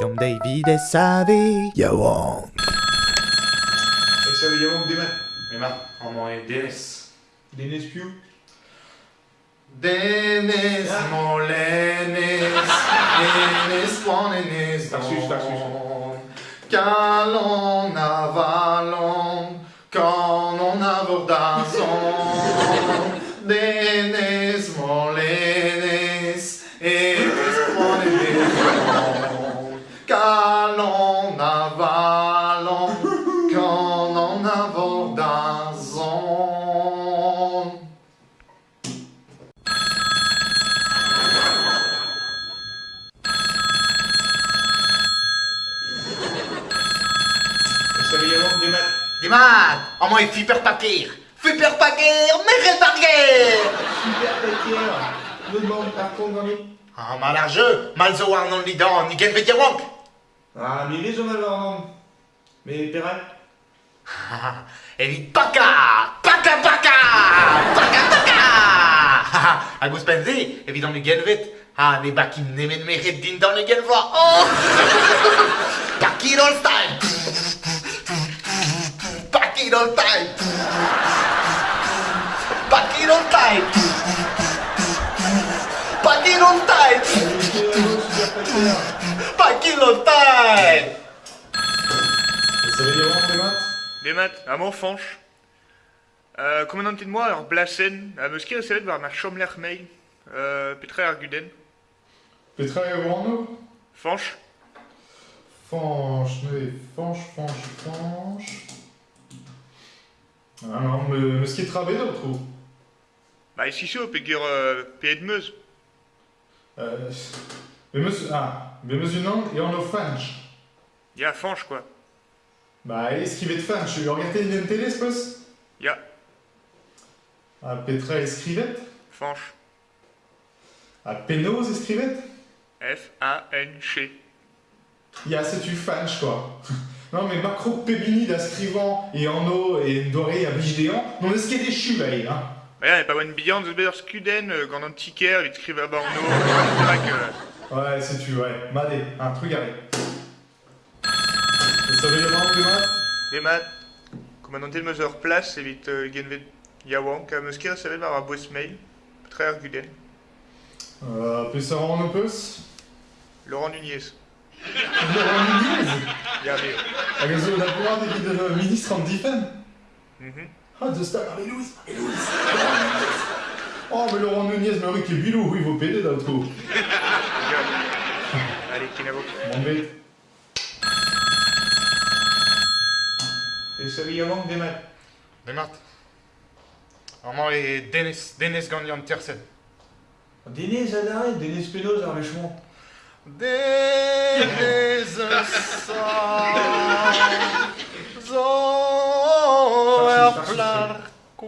Yom David et Savi. Yawon. Ik zou je ook doen. Emma, allemaal in Dennis. Dennis. Dennis, mon Lennis, Dennis, mon Lennis, Dag, zus, dag, zus. Qu'allons, avalons, quand on abordazons. Dennis, Merenpapier. Super verkeer. Doe het maar daar komt dan niet. Ah, maar large, mal zo aan non lidan, ni gen bet wank. Ah, mais les on a leur nom. Mais Perrin En die paka, paka, paka, paka, paka. Agus penze, evident nu gen vet. Ah, ne bakin nemen meret din dan nu gen va. Pakir all style. Pakir all style. Pakir all style. Pakir all style. Super verkeer. Pakir all style. Ik zou je ook doen. Des maths, à mon fanche. Euh, commandant de moi, alors Blassen, à me skier c'est voir ma chambre mail, euh, Petra Arguden. Petra et Orlando Fanche, Fanche, nee, fanche, fanche, fanche. Ah non, me, me ski travailler d'autre ou bah ici c'est au pégueur euh, de Meuse. euh, Mais monsieur, ah, mais monsieur non, et on a fanche. Il y a Fanche quoi. Bah, escrivez de fanche, tu regardez une télé, ce poste Il y a Petra escrivette? Fanche. Ah, Pénose escrivette? F-A-N-C. Il y a c'est tu fanche, quoi. Non, mais macro pébini d'ascrivant et en eau et doré à vigéant, non, est-ce qu'il y a des là, hein yeah, pas bonne billante, de better Skuden, euh, quand antiquaire, il écrivait à Borno, c'est vrai que... Ouais, c'est tu, ouais. Madé, un truc arrêt. Ça veut dire vraiment des maths? Des maths, commandant de Meuse place, évite euh, Genvet me skier c'est voir à boss mail, Petra Arguden. Euh, puis ça rend un peu Laurent Nunez. Laurent Nunez? Il y a mais... Ah, gazo, la plupart des de ministres en défense. Mhm. Ah, de star, Marie-Louise, Marie-Louise. Oh, mais Laurent Nunez, mais oui, quel bilou, oui, vous pédez d'autres coup. Allez, Kinavo. Mon bête. Et ça lui manque des maths. Des maths. Allemaal et Dennis, Dennis Gagnon Tersen. Denis, Adaré, Denis Pénose, Dennis zo erplarquan,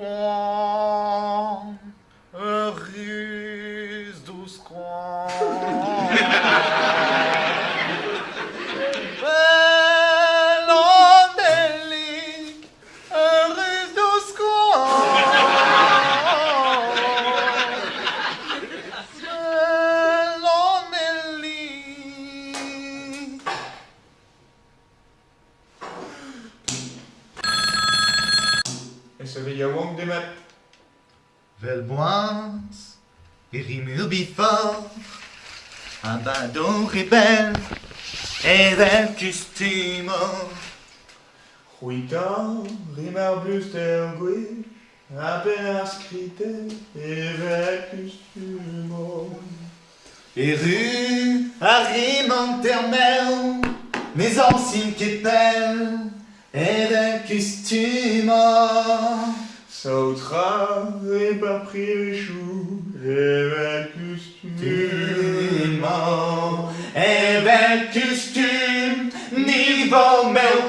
Et ça veut dire manque des maths. Velboise, Irimur bifort, un badaud rebelle, et del costume. Ruita, rimar bluster gui, appena scrite, avec costume. Et rue, Arimantermel, mes anciennes quételles, et costume. Sautra, avec costume. Et bel costume, niveau meu